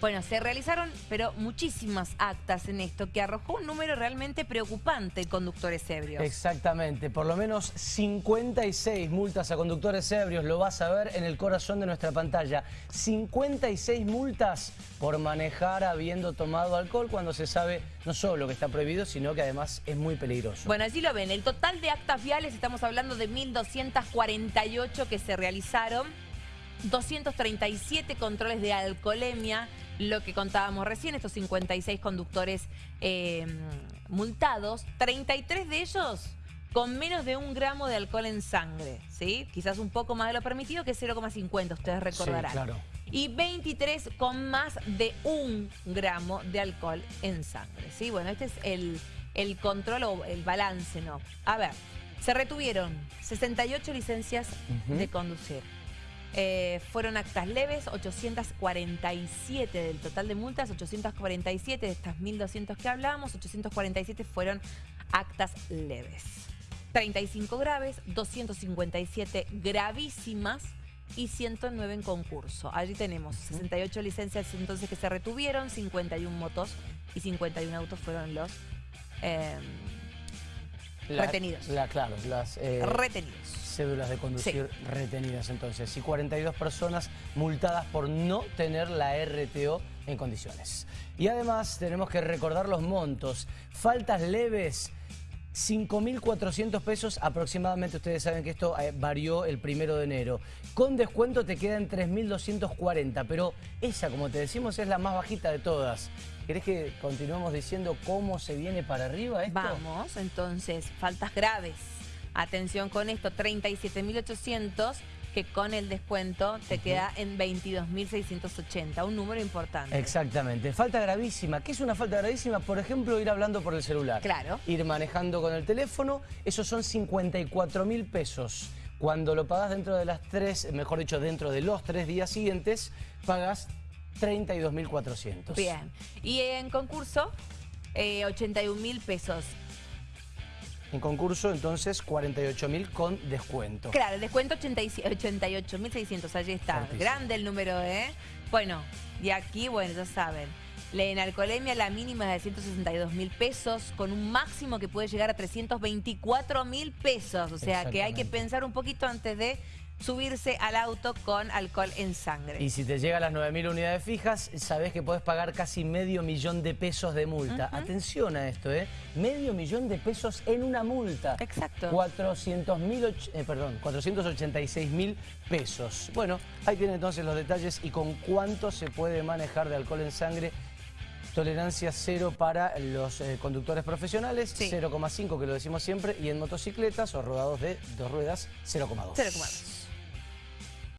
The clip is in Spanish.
Bueno, se realizaron, pero muchísimas actas en esto, que arrojó un número realmente preocupante de conductores ebrios. Exactamente, por lo menos 56 multas a conductores ebrios, lo vas a ver en el corazón de nuestra pantalla. 56 multas por manejar habiendo tomado alcohol cuando se sabe no solo que está prohibido, sino que además es muy peligroso. Bueno, así lo ven, el total de actas viales, estamos hablando de 1.248 que se realizaron, 237 controles de alcoholemia, lo que contábamos recién, estos 56 conductores eh, multados, 33 de ellos con menos de un gramo de alcohol en sangre, ¿sí? Quizás un poco más de lo permitido, que es 0,50, ustedes recordarán. Sí, claro. Y 23 con más de un gramo de alcohol en sangre, ¿sí? Bueno, este es el, el control o el balance, ¿no? A ver, se retuvieron 68 licencias de conducir. Eh, fueron actas leves, 847 del total de multas, 847 de estas 1.200 que hablábamos, 847 fueron actas leves. 35 graves, 257 gravísimas y 109 en concurso. Allí tenemos 68 licencias entonces que se retuvieron, 51 motos y 51 autos fueron los retenidos. claro, las... Eh, retenidos cédulas de conducir retenidas entonces y 42 personas multadas por no tener la RTO en condiciones. Y además tenemos que recordar los montos. Faltas leves, 5.400 pesos aproximadamente, ustedes saben que esto eh, varió el primero de enero. Con descuento te quedan 3.240, pero esa, como te decimos, es la más bajita de todas. ¿Querés que continuemos diciendo cómo se viene para arriba esto? Vamos, entonces, faltas graves. Atención con esto, 37.800 que con el descuento te queda en 22.680, un número importante. Exactamente. Falta gravísima. ¿Qué es una falta gravísima? Por ejemplo, ir hablando por el celular. Claro. Ir manejando con el teléfono, esos son 54.000 pesos. Cuando lo pagas dentro de las tres, mejor dicho, dentro de los tres días siguientes, pagas 32.400. Bien. Y en concurso, eh, 81.000 pesos. En concurso, entonces, 48.000 con descuento. Claro, el descuento 88.600, allí está. Grande el número, ¿eh? Bueno, y aquí, bueno, ya saben. En alcoholemia la mínima es de 162 mil pesos, con un máximo que puede llegar a 324 mil pesos. O sea que hay que pensar un poquito antes de subirse al auto con alcohol en sangre. Y si te llega a las 9.000 unidades fijas, sabes que podés pagar casi medio millón de pesos de multa. Atención a esto, ¿eh? Medio millón de pesos en una multa. Exacto. 400 mil, eh, perdón, 486 mil pesos. Bueno, ahí tienen entonces los detalles y con cuánto se puede manejar de alcohol en sangre Tolerancia cero para los eh, conductores profesionales, 0,5 que lo decimos siempre, y en motocicletas o rodados de dos ruedas, 0,2. 0,2.